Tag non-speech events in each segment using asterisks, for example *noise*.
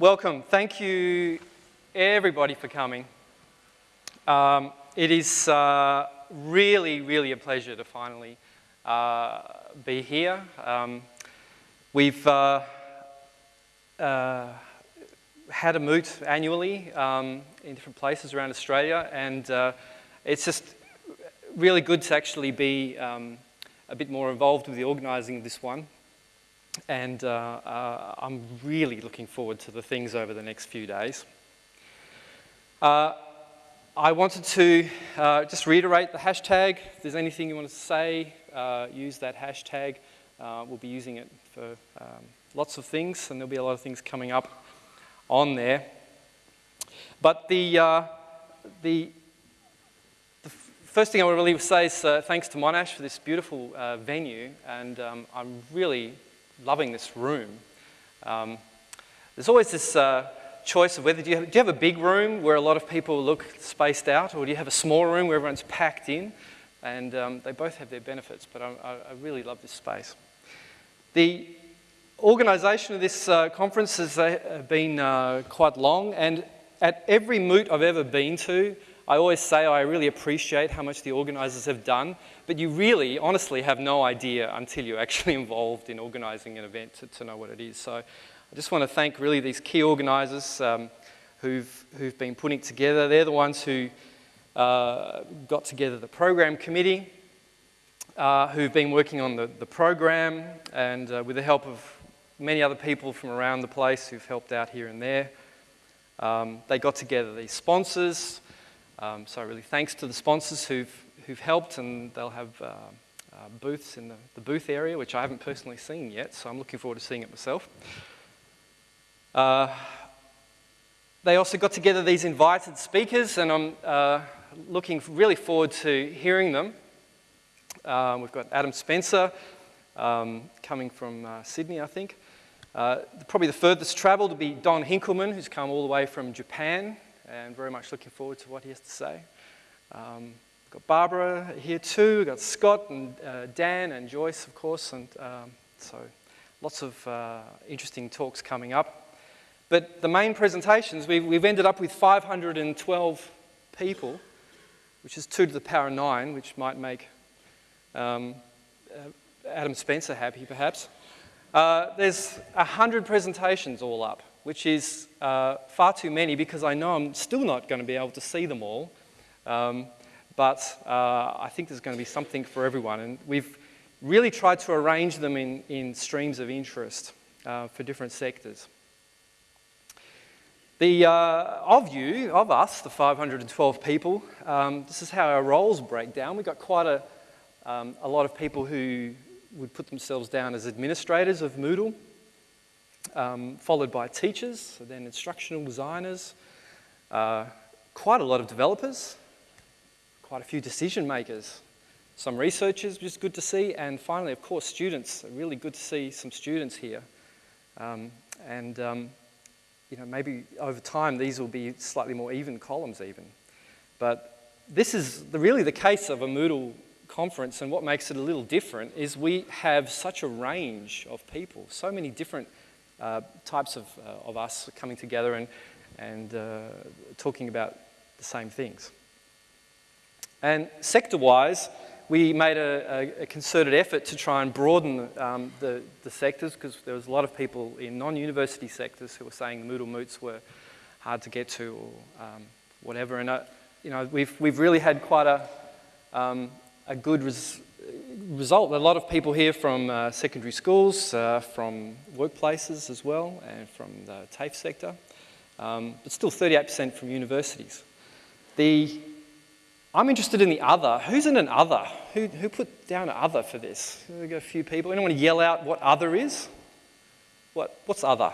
Welcome. Thank you, everybody, for coming. Um, it is uh, really, really a pleasure to finally uh, be here. Um, we've uh, uh had a moot annually um, in different places around Australia, and uh, it's just really good to actually be um, a bit more involved with the organising of this one. And uh, uh, I'm really looking forward to the things over the next few days. Uh, I wanted to uh, just reiterate the hashtag. If there's anything you want to say, uh, use that hashtag. Uh, we'll be using it for um, lots of things, and there'll be a lot of things coming up on there. But the, the, the first thing I would really say is thanks to Monash for this beautiful venue, and um, I'm really loving this room. Um, there's always this uh, choice of whether do you, have, do you have a big room where a lot of people look spaced out, or do you have a small room where everyone's packed in? And um, they both have their benefits, but I, I, really love this space. The organisation of this uh, conference has uh, been uh, quite long, and at every moot I've ever been to, I always say I really appreciate how much the organisers have done, but you really, honestly, have no idea until you're actually *laughs* involved in organising an event to, to, know what it is. So I just want to thank really these key organisers um, who've, who've been putting together. They're the ones who uh, got together the program committee, uh, who've been working on the, the program, and uh, with the help of many other people from around the place who've helped out here and there. Um, they got together these sponsors, um, so really thanks to the sponsors who've, who've helped and they'll have uh, uh, booths in the, the, booth area, which I haven't personally seen yet, so I'm looking forward to seeing it myself. Uh, they also got together these invited speakers and I'm uh, looking really forward to hearing them. Um, we've got Adam Spencer um, coming from uh, Sydney, I think. Probably the furthest travel to be Don Hinkelman, who's come all the way from Japan and very much looking forward to what he has to say. Um, got Barbara here too, we've got Scott and uh, Dan and Joyce, of course, and um, so lots of uh, interesting talks coming up. But the main presentations, we've, we've ended up with 512 people, which is 2 to the power 9, which might make um, uh, Adam Spencer happy, perhaps. Uh, there's 100 presentations all up which is uh, far too many because I know I'm still not going to be able to see them all. Um, but uh, I think there's going to be something for everyone. And we've really tried to arrange them in, in streams of interest uh, for different sectors. The, uh, of you, of us, the 512 people, um, this is how our roles break down. We've got quite a, um, a lot of people who would put themselves down as administrators of Moodle um, followed by teachers, then instructional designers, uh, quite a lot of developers, quite a few decision makers, some researchers, which is good to see, and finally, of course, students. Really good to see some students here. Um, and um, you know, maybe over time these will be slightly more even columns even. But this is the, really the case of a Moodle conference and what makes it a little different is we have such a range of people, so many different uh, types of, uh, of us coming together and, and uh, talking about the same things. And sector-wise, we made a, a, concerted effort to try and broaden um, the, the sectors because there was a lot of people in non-university sectors who were saying the Moodle moots were hard to get to or um, whatever. And, uh, you know, we've, we've really had quite a, um, a good res result. A lot of people here from uh, secondary schools, uh, from workplaces as well, and from the TAFE sector, um, but still 38% from universities. The, I'm interested in the other. Who's in an other? Who, who put down an other for this? We got a few people. Anyone want to yell out what other is? What, what's other?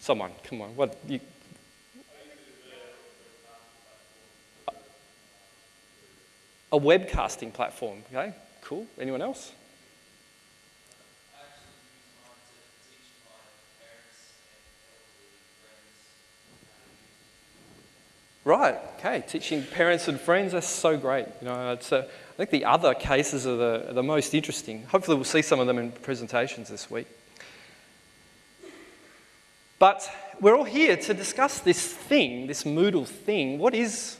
Someone, come on. What, you, a webcasting platform. Okay, cool. Anyone else? Right, okay, teaching parents and friends, that's so great. You know, it's a, I think the other cases are the, are the most interesting. Hopefully we'll see some of them in presentations this week. But we're all here to discuss this thing, this Moodle thing. What is,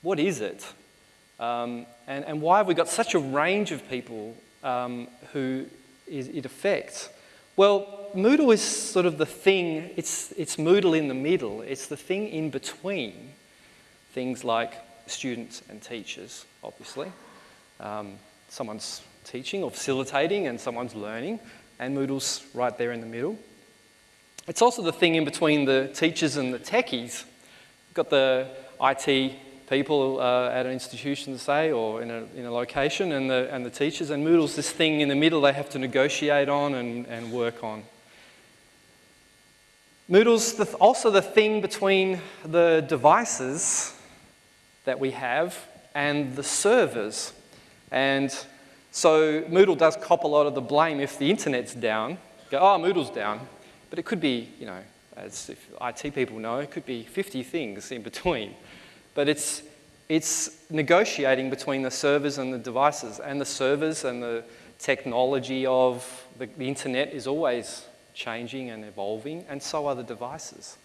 what is it? Um, and, and why have we got such a range of people um, who it affects? Well, Moodle is sort of the thing, it's, it's Moodle in the middle. It's the thing in between things like students and teachers, obviously. Um, someone's teaching or facilitating and someone's learning, and Moodle's right there in the middle. It's also the thing in between the teachers and the techies. You've got the IT people uh, at an institution, say, or in a, in a location, and the, and the teachers, and Moodle's this thing in the middle they have to negotiate on and, and work on. Moodle's the, also the thing between the devices that we have and the servers. And so Moodle does cop a lot of the blame if the internet's down. Go, oh, Moodle's down. But it could be, you know, as if IT people know, it could be 50 things in between. But it's, it's negotiating between the servers and the devices. And the servers and the technology of the, the internet is always changing and evolving, and so are the devices.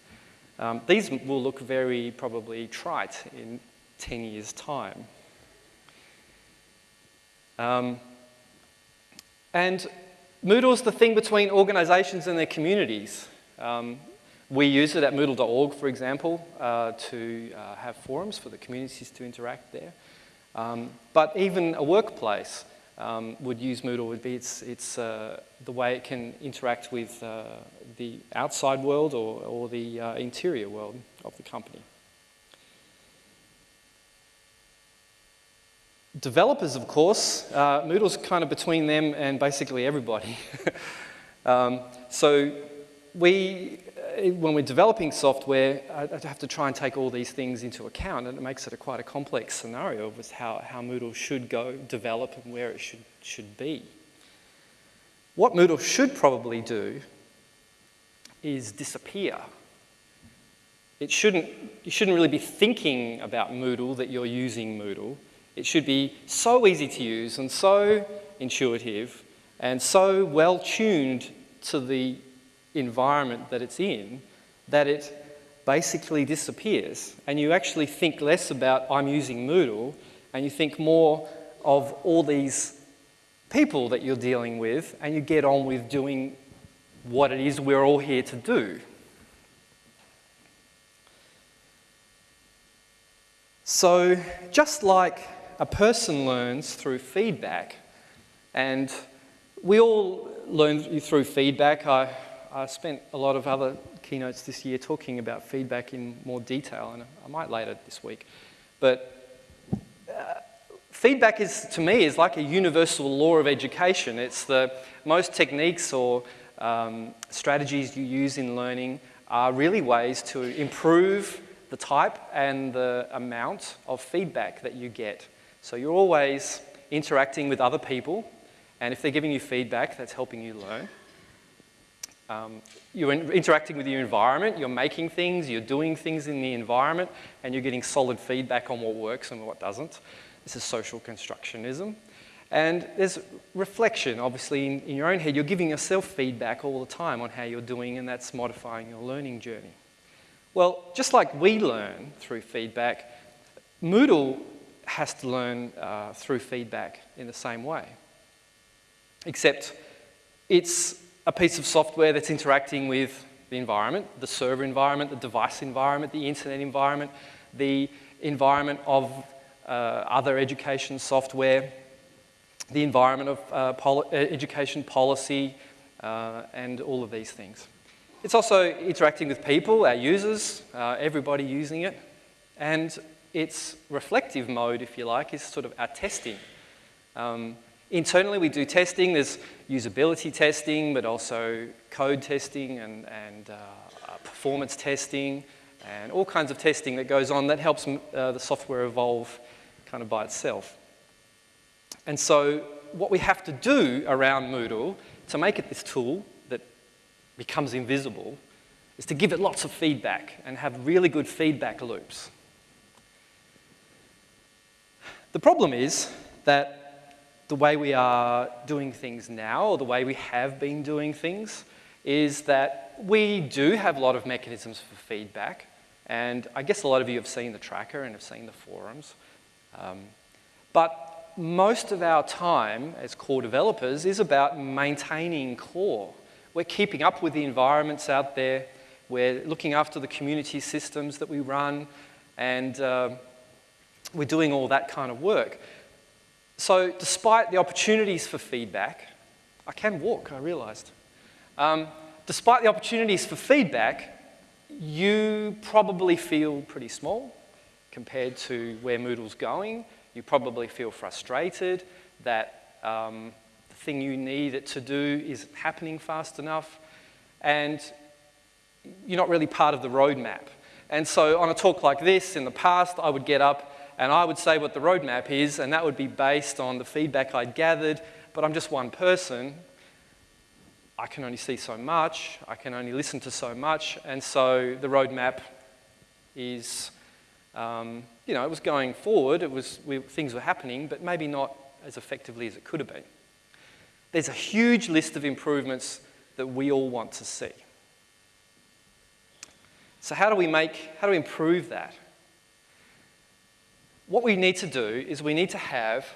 Um, these will look very probably trite in 10 years' time. Um, and Moodle's the thing between organizations and their communities. Um, we use it at Moodle.org, for example, uh, to uh, have forums for the communities to interact there. Um, but even a workplace um, would use Moodle would be it's, it's uh, the way it can interact with uh, the outside world or, or the uh, interior world of the company. Developers, of course, uh, Moodle's kind of between them and basically everybody. *laughs* um, so we Uh, when we're developing software, I have to try and take all these things into account, and it makes it a quite a complex scenario of how, how Moodle should go develop and where it should, should be. What Moodle should probably do is disappear. It shouldn't, you shouldn't really be thinking about Moodle that you're using Moodle. It should be so easy to use and so intuitive and so well tuned to the environment that it's in that it basically disappears. And you actually think less about, I'm using Moodle, and you think more of all these people that you're dealing with, and you get on with doing what it is we're all here to do. So, just like a person learns through feedback, and we all learn through feedback. I, I spent a lot of other keynotes this year talking about feedback in more detail, and I might later this week. But uh, feedback is, to me, is like a universal law of education. It's the most techniques or um, strategies you use in learning are really ways to improve the type and the amount of feedback that you get. So you're always interacting with other people, and if they're giving you feedback, that's helping you learn. Um, you're in interacting with your environment, you're making things, you're doing things in the environment, and you're getting solid feedback on what works and what doesn't. This is social constructionism. And there's reflection, obviously, in, in your own head. You're giving yourself feedback all the time on how you're doing, and that's modifying your learning journey. Well, just like we learn through feedback, Moodle has to learn uh, through feedback in the same way. Except it's a piece of software that's interacting with the environment, the server environment, the device environment, the internet environment, the environment of uh, other education software, the environment of uh, uh, education policy, uh, and all of these things. It's also interacting with people, our users, uh, everybody using it, and its reflective mode, if you like, is sort of our testing. Um, Internally, we do testing. There's usability testing, but also code testing and, and uh, uh, performance testing and all kinds of testing that goes on that helps uh, the software evolve kind of by itself. And so what we have to do around Moodle to make it this tool that becomes invisible is to give it lots of feedback and have really good feedback loops. The problem is that the way we are doing things now, or the way we have been doing things, is that we do have a lot of mechanisms for feedback, and I guess a lot of you have seen the tracker and have seen the forums. Um, but most of our time as core developers is about maintaining core. We're keeping up with the environments out there. We're looking after the community systems that we run, and uh, we're doing all that kind of work. So despite the opportunities for feedback, I can walk, I realized. Um, despite the opportunities for feedback, you probably feel pretty small compared to where Moodle's going. You probably feel frustrated that um, the thing you need it to do isn't happening fast enough, and you're not really part of the roadmap. And so on a talk like this, in the past, I would get up and I would say what the roadmap is, and that would be based on the feedback I'd gathered, but I'm just one person. I can only see so much, I can only listen to so much, and so the roadmap is, um, you know, it was going forward, it was, we, things were happening, but maybe not as effectively as it could have been. There's a huge list of improvements that we all want to see. So how do we make, how do we improve that? What we need to do is we need to have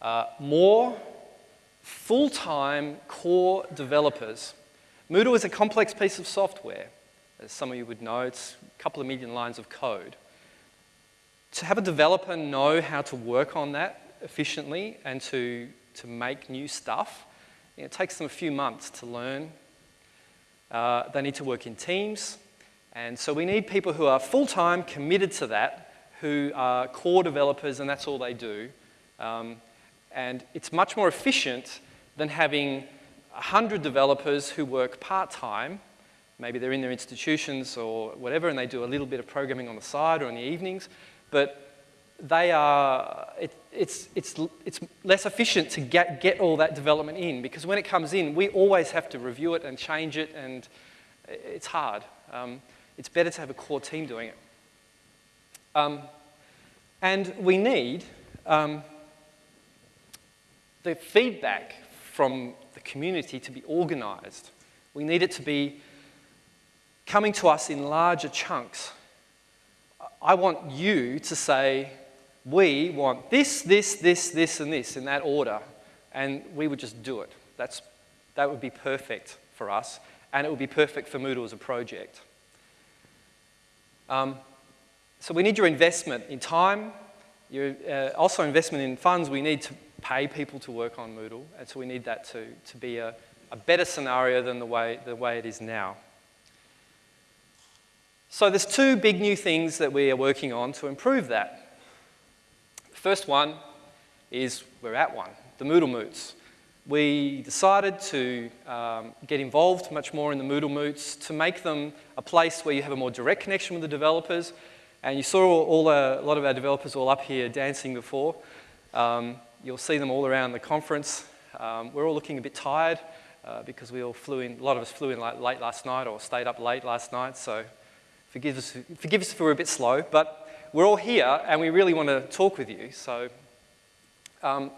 uh, more full-time core developers. Moodle is a complex piece of software. As some of you would know, it's a couple of million lines of code. To have a developer know how to work on that efficiently and to, to make new stuff, it takes them a few months to learn. Uh, they need to work in teams. And so we need people who are full-time committed to that, who are core developers and that's all they do. Um, and it's much more efficient than having 100 developers who work part-time. Maybe they're in their institutions or whatever, and they do a little bit of programming on the side or in the evenings. But they are, it, it's, it's, it's less efficient to get, get all that development in because when it comes in, we always have to review it and change it, and it's hard. Um, it's better to have a core team doing it. Um, and we need um, the feedback from the community to be organized. We need it to be coming to us in larger chunks. I want you to say, we want this, this, this, this, and this in that order, and we would just do it. That's, that would be perfect for us, and it would be perfect for Moodle as a project. Um, so we need your investment in time, your, uh, also investment in funds. We need to pay people to work on Moodle, and so we need that to, to be a, a better scenario than the way, the way it is now. So there's two big new things that we are working on to improve that. The first one is we're at one, the Moodle Moots. We decided to um, get involved much more in the Moodle Moots to make them a place where you have a more direct connection with the developers. And you saw all, a lot of our developers all up here dancing before. Um, You'll see them all around the conference. Um, we're all looking a bit tired uh, because we all flew in, a lot of us flew in late, late last night or stayed up late last night, so forgive us, forgive us if we're a bit slow, but we're all here and we really want to talk with you. So, um,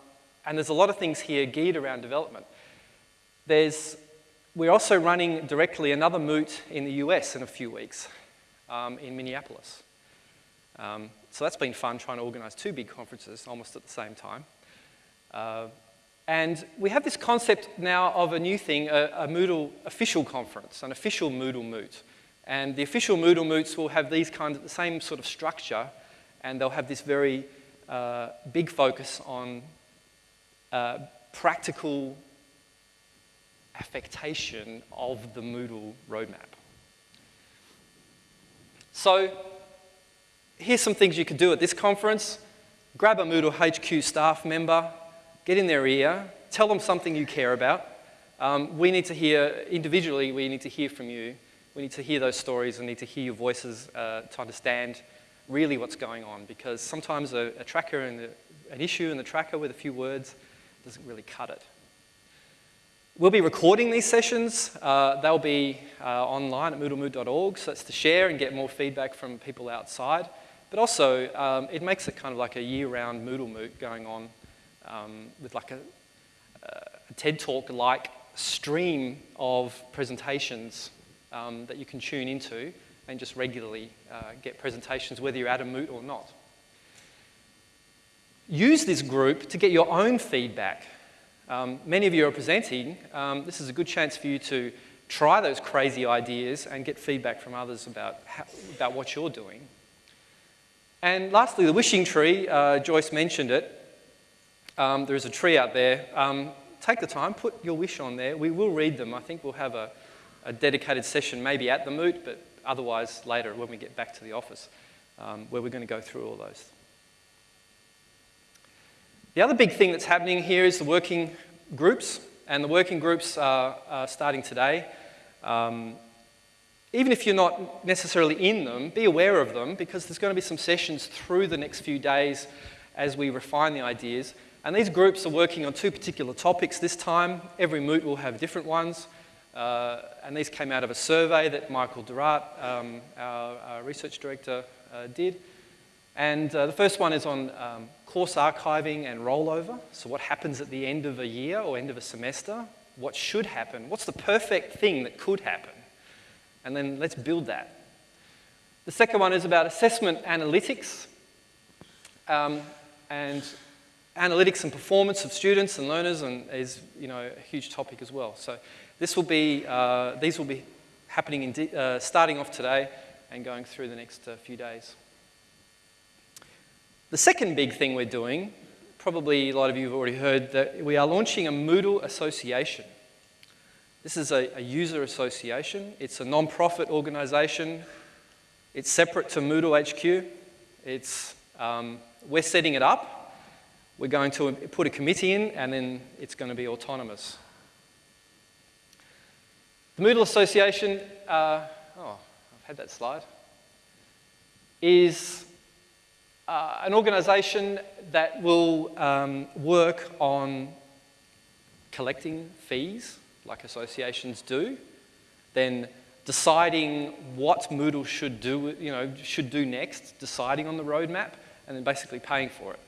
and there's a lot of things here geared around development. There's, we're also running directly another moot in the US in a few weeks um, in Minneapolis. Um, so that's been fun trying to organize two big conferences almost at the same time. Uh, and we have this concept now of a new thing, a, a, Moodle official conference, an official Moodle Moot. And the official Moodle Moots will have these kinds of the same sort of structure, and they'll have this very uh, big focus on uh, practical affectation of the Moodle roadmap. So here's some things you could do at this conference. Grab a Moodle HQ staff member, get in their ear, tell them something you care about. Um, we need to hear, individually, we need to hear from you. We need to hear those stories and need to hear your voices uh, to understand really what's going on because sometimes a, a tracker and an issue in the tracker with a few words doesn't really cut it. We'll be recording these sessions. Uh, they'll be uh, online at moodlemoot.org, so that's to share and get more feedback from people outside. But also, um, it makes it kind of like a year-round Moodle Moot going on um, with like a, a, TED Talk-like stream of presentations um, that you can tune into and just regularly uh, get presentations whether you're at a moot or not. Use this group to get your own feedback. Um, many of you are presenting. Um, this is a good chance for you to try those crazy ideas and get feedback from others about, how, about what you're doing. And lastly, the wishing tree, uh, Joyce mentioned it. Um, there is a tree out there. Um, take the time, put your wish on there. We will read them. I think we'll have a, a dedicated session maybe at the moot, but otherwise later when we get back to the office, um, where we're going to go through all those. The other big thing that's happening here is the working groups, and the working groups are, are starting today. Um, even if you're not necessarily in them, be aware of them because there's going to be some sessions through the next few days as we refine the ideas. And these groups are working on two particular topics this time. Every moot will have different ones. Uh, and these came out of a survey that Michael de Raadt, um, our, our, research director, uh, did. And uh, the first one is on um, course archiving and rollover. So what happens at the end of a year or end of a semester? What should happen? What's the perfect thing that could happen? And then let's build that. The second one is about assessment analytics um, and analytics and performance of students and learners and is you know, a huge topic as well. So this will be, uh, these will be happening in uh, starting off today and going through the next uh, few days. The second big thing we're doing, probably a lot of you have already heard, that we are launching a Moodle association. This is a, a user association. It's a non-profit organization. It's separate to Moodle HQ. It's, um, we're setting it up. We're going to put a committee in, and then it's going to be autonomous. The Moodle Association, uh, oh, I've had that slide, is uh, an organization that will um, work on collecting fees like associations do, then deciding what Moodle should do, you know, should do next, deciding on the roadmap, and then basically paying for it.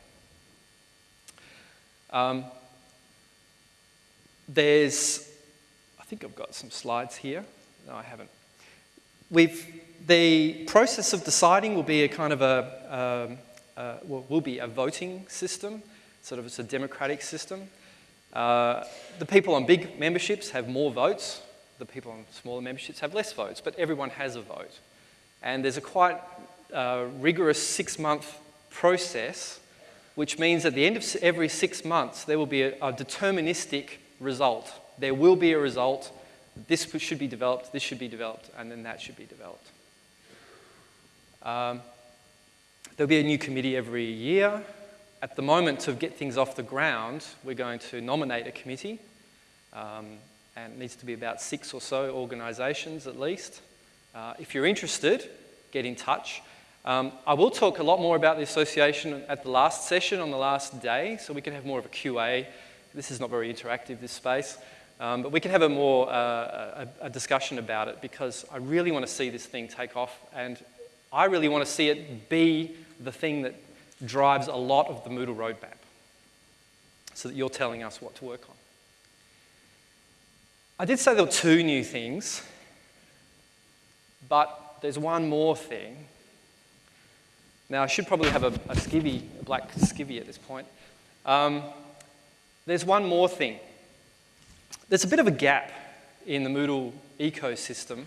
Um, there's, I think I've got some slides here. No, I haven't. We've, the process of deciding will be a kind of a, um, uh, will, will be a voting system, sort of it's a democratic system. Uh, the people on big memberships have more votes. The people on smaller memberships have less votes, but everyone has a vote. And there's a quite uh, rigorous six-month process, which means at the end of every six months, there will be a, a deterministic result. There will be a result. This should be developed, this should be developed, and then that should be developed. Um, there'll be a new committee every year. At the moment, to get things off the ground, we're going to nominate a committee. Um, and it needs to be about six or so organisations at least. Uh, if you're interested, get in touch. Um, I will talk a lot more about the association at the last session on the last day, so we can have more of a QA. This is not very interactive, this space. Um, but we can have a more uh, a, a discussion about it because I really want to see this thing take off and I really want to see it be the thing that drives a lot of the Moodle roadmap so that you're telling us what to work on. I did say there were two new things, but there's one more thing. Now, I should probably have a, a skivvy, a black skivvy at this point. Um, there's one more thing. There's a bit of a gap in the Moodle ecosystem.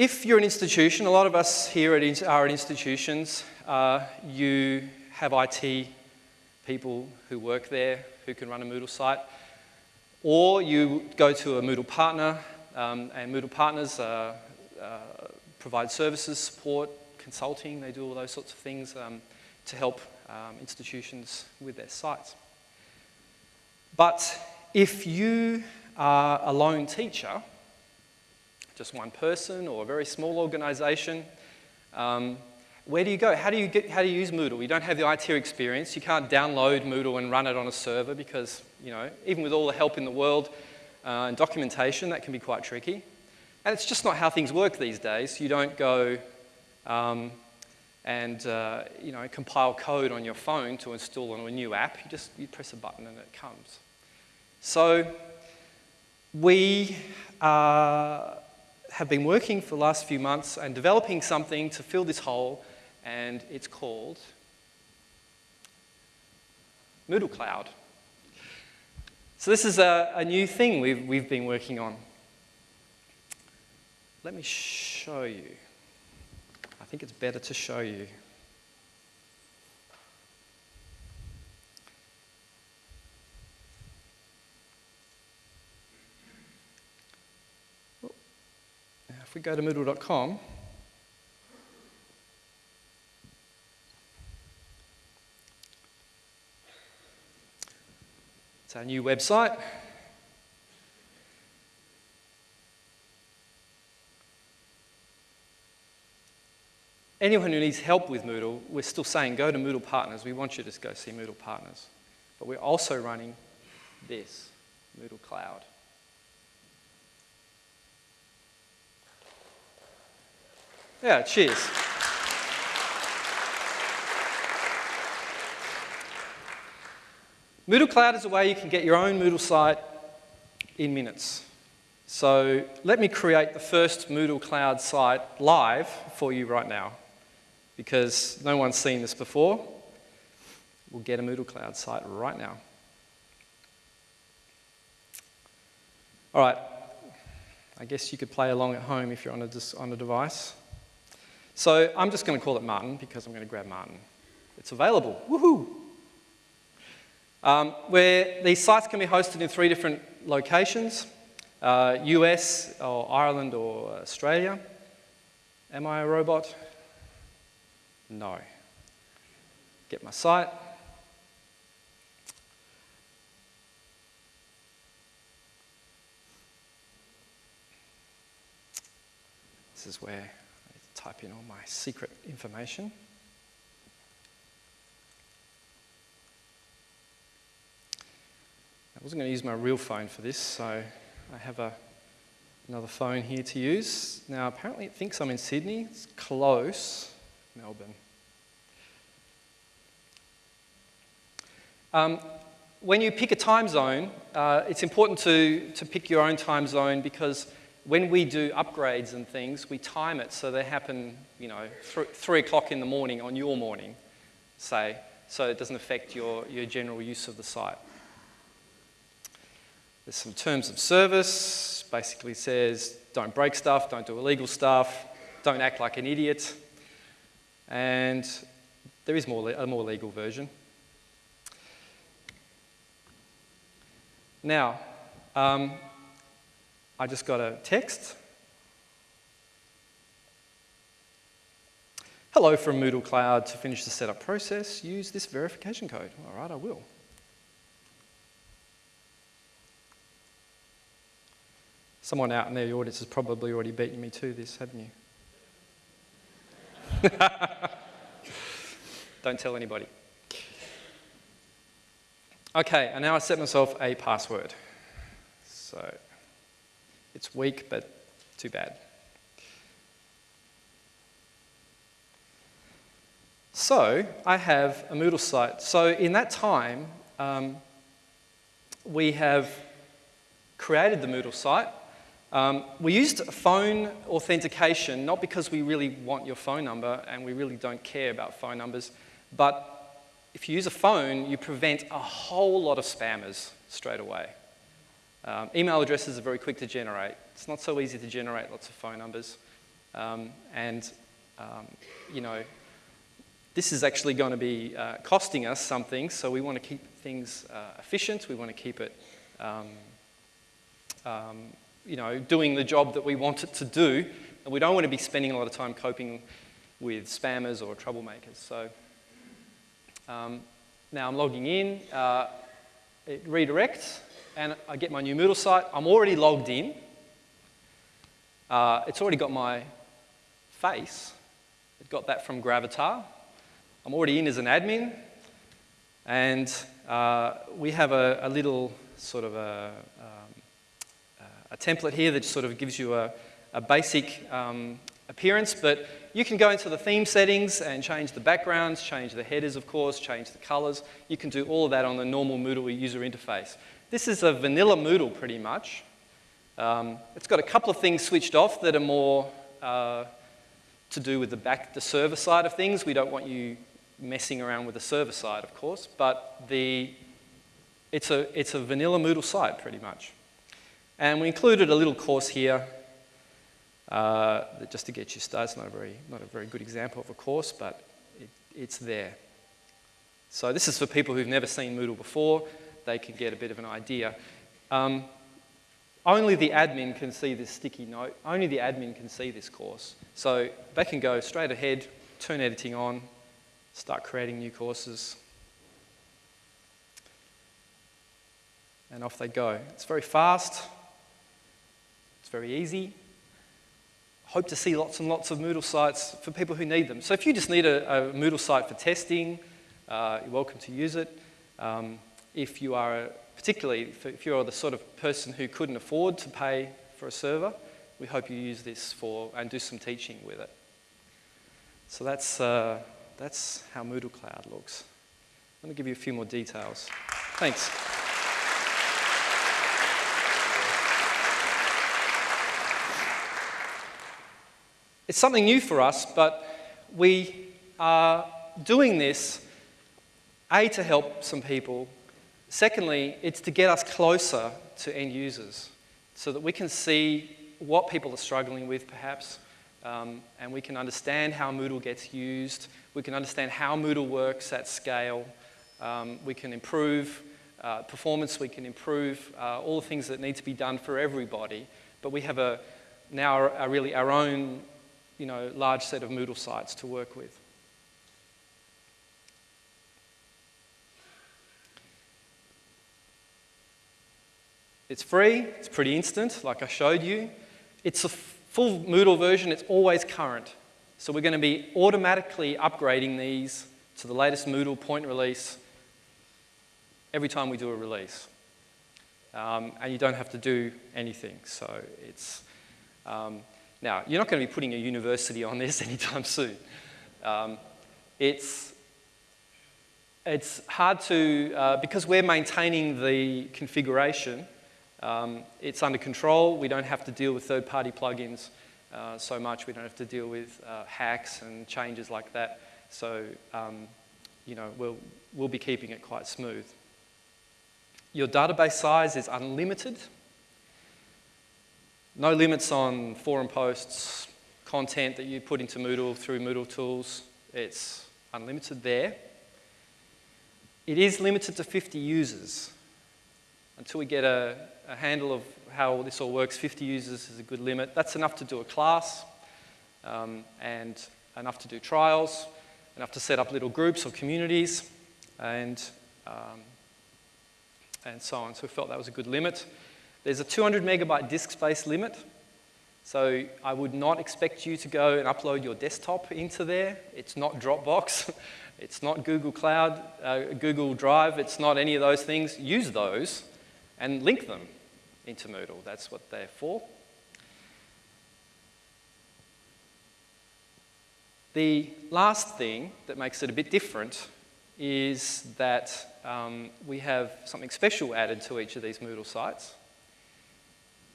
If you're an institution, a lot of us here at, are at institutions, uh, you have IT people who work there who can run a Moodle site, or you go to a Moodle partner, um, and Moodle partners uh, uh, provide services, support, consulting, they do all those sorts of things um, to help um, institutions with their sites. But if you are a lone teacher, just one person or a very small organization, um, where do you go? How do you, get, how do you use Moodle? You don't have the IT experience. You can't download Moodle and run it on a server because, you know, even with all the help in the world uh, and documentation, that can be quite tricky. And it's just not how things work these days. You don't go um, and, uh, you know, compile code on your phone to install on a new app. You just you press a button and it comes. So we uh, have been working for the last few months and developing something to fill this hole, and it's called Moodle Cloud. So this is a, a new thing we've, we've been working on. Let me show you. I think it's better to show you. If we go to Moodle.com, it's our new website. Anyone who needs help with Moodle, we're still saying go to Moodle Partners. We want you to go see Moodle Partners. But we're also running this, Moodle Cloud. Yeah, cheers. Moodle Cloud is a way you can get your own Moodle site in minutes. So let me create the first Moodle Cloud site live for you right now because no one's seen this before. We'll get a Moodle Cloud site right now. All right, I guess you could play along at home if you're on a, on a device. So I'm just going to call it Martin because I'm going to grab Martin. It's available. Woohoo! Um, where these sites can be hosted in three different locations, uh, US or Ireland or Australia. Am I a robot? No. Get my site. This is where type in all my secret information. I wasn't going to use my real phone for this, so I have a, another phone here to use. Now, apparently it thinks I'm in Sydney. It's close, Melbourne. Um, when you pick a time zone, uh, it's important to, to pick your own time zone because when we do upgrades and things, we time it so they happen, you know, th three o'clock in the morning on your morning, say, so it doesn't affect your, your general use of the site. There's some terms of service, basically says don't break stuff, don't do illegal stuff, don't act like an idiot. And there is more, a more legal version. Now, um, I just got a text. Hello from Moodle Cloud. To finish the setup process, use this verification code. All right, I will. Someone out in the audience has probably already beaten me to this, haven't you? *laughs* Don't tell anybody. Okay, and now I set myself a password. So it's weak, but too bad. So I have a Moodle site. So in that time, um, we have created the Moodle site. Um, we used phone authentication, not because we really want your phone number and we really don't care about phone numbers, but if you use a phone, you prevent a whole lot of spammers straight away. Um, email addresses are very quick to generate. It's not so easy to generate lots of phone numbers. Um, and, um, you know, this is actually going to be uh, costing us something, so we want to keep things uh, efficient. We want to keep it, um, um, you know, doing the job that we want it to do. And we don't want to be spending a lot of time coping with spammers or troublemakers. So um, now I'm logging in. Uh, it redirects and I get my new Moodle site. I'm already logged in. Uh, it's already got my face. It got that from Gravatar. I'm already in as an admin. And uh, we have a, a, little sort of a, um, a, template here that sort of gives you a, a basic um, appearance, but you can go into the theme settings and change the backgrounds, change the headers, of course, change the colors. You can do all of that on the normal Moodle user interface. This is a vanilla Moodle pretty much. Um, it's got a couple of things switched off that are more uh, to do with the back, the server side of things. We don't want you messing around with the server side, of course, but the, it's, a, it's a vanilla Moodle site pretty much. And we included a little course here uh, just to get you started. It's not a very, not a very good example of a course, but it, it's there. So this is for people who've never seen Moodle before. They can get a bit of an idea. Um, only the admin can see this sticky note. Only the admin can see this course. So they can go straight ahead, turn editing on, start creating new courses. And off they go. It's very fast. It's very easy. Hope to see lots and lots of Moodle sites for people who need them. So if you just need a, a Moodle site for testing, uh, you're welcome to use it. Um, if you are, a, particularly if you're the sort of person who couldn't afford to pay for a server, we hope you use this for and do some teaching with it. So that's, uh, that's how Moodle Cloud looks. I'm going to give you a few more details. Thanks. It's something new for us, but we are doing this, A, to help some people. Secondly, it's to get us closer to end users so that we can see what people are struggling with, perhaps, um, and we can understand how Moodle gets used. We can understand how Moodle works at scale. Um, we can improve uh, performance. We can improve uh, all the things that need to be done for everybody. But we have a, now a, a really our own you know, large set of Moodle sites to work with. It's free, it's pretty instant, like I showed you. It's a full Moodle version, it's always current. So we're going to be automatically upgrading these to the latest Moodle point release every time we do a release. Um, and you don't have to do anything. So it's, um, now, you're not going to be putting a university on this *laughs* anytime soon. Um, it's, it's hard to, uh, because we're maintaining the configuration, um, it's under control. We don't have to deal with third-party plugins uh, so much. We don't have to deal with uh, hacks and changes like that. So, um, you know, we'll, we'll be keeping it quite smooth. Your database size is unlimited. No limits on forum posts, content that you put into Moodle through Moodle tools. It's unlimited there. It is limited to 50 users. Until we get a, a handle of how this all works, 50 users is a good limit. That's enough to do a class um, and enough to do trials, enough to set up little groups or communities and, um, and so on. So we felt that was a good limit. There's a 200 megabyte disk space limit. So I would not expect you to go and upload your desktop into there. It's not Dropbox. *laughs* it's not Google Cloud, uh, Google Drive. It's not any of those things. Use those and link them into Moodle. That's what they're for. The last thing that makes it a bit different is that um, we have something special added to each of these Moodle sites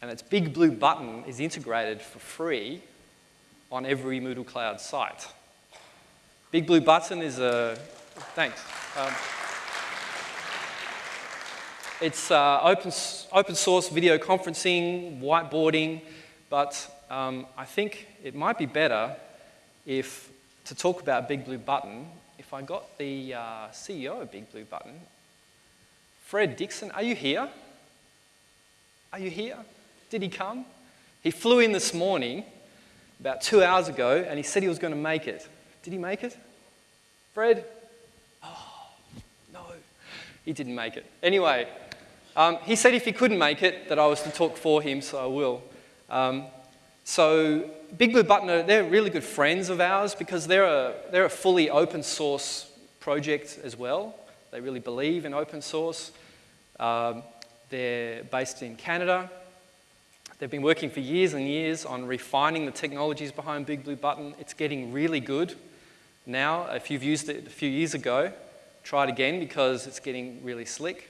and its big blue button is integrated for free on every Moodle Cloud site. Big blue button is a, thanks. Um, it's uh, open, open source video conferencing, whiteboarding, but um, I think it might be better if, to talk about Big Blue Button, if I got the uh, CEO of Big Blue Button, Fred Dixon, are you here? Are you here? Did he come? He flew in this morning, about two hours ago, and he said he was going to make it. Did he make it? Fred? Oh, no. He didn't make it. Anyway, um, he said if he couldn't make it, that I was to talk for him, so I will. Um, so Big Blue Button, they're really good friends of ours because they're a, they're a fully open source project as well. They really believe in open source. Um, they're based in Canada. They've been working for years and years on refining the technologies behind Big Blue Button. It's getting really good now. If you've used it a few years ago, try it again because it's getting really slick.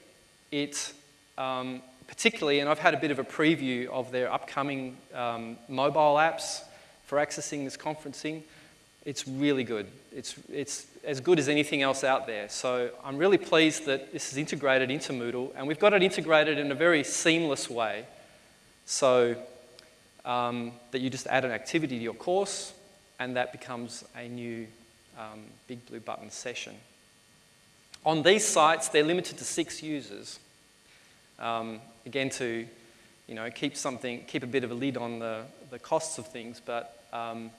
It um, particularly, and I've had a bit of a preview of their upcoming um, mobile apps for accessing this conferencing. It's really good. It's, it's as good as anything else out there. So I'm really pleased that this is integrated into Moodle, and we've got it integrated in a very seamless way. So um, that you just add an activity to your course, and that becomes a new um, Big Blue Button session. On these sites, they're limited to six users. Um, again, to you know, keep something, keep a bit of a lid on the, the costs of things, but um,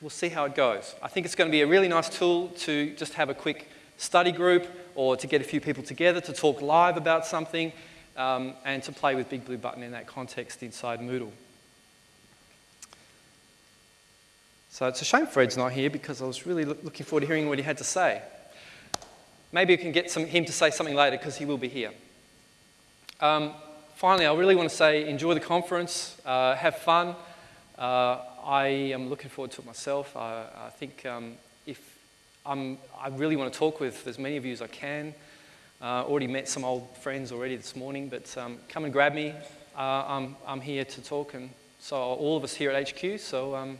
we'll see how it goes. I think it's going to be a really nice tool to just have a quick study group or to get a few people together to talk live about something um, and to play with Big Blue Button in that context inside Moodle. So it's a shame Fred's not here because I was really looking forward to hearing what he had to say. Maybe we can get some, him to say something later because he will be here. Um, finally, I really want to say enjoy the conference, uh, have fun. Uh, I am looking forward to it myself. I, I think um, if I'm, I really want to talk with as many of you as I can. Uh, already met some old friends already this morning, but um, come and grab me. Uh, I'm, I'm here to talk, and so all of us here at HQ. So. Um,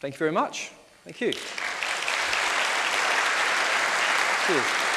Thank you very much. Thank you. Cheers.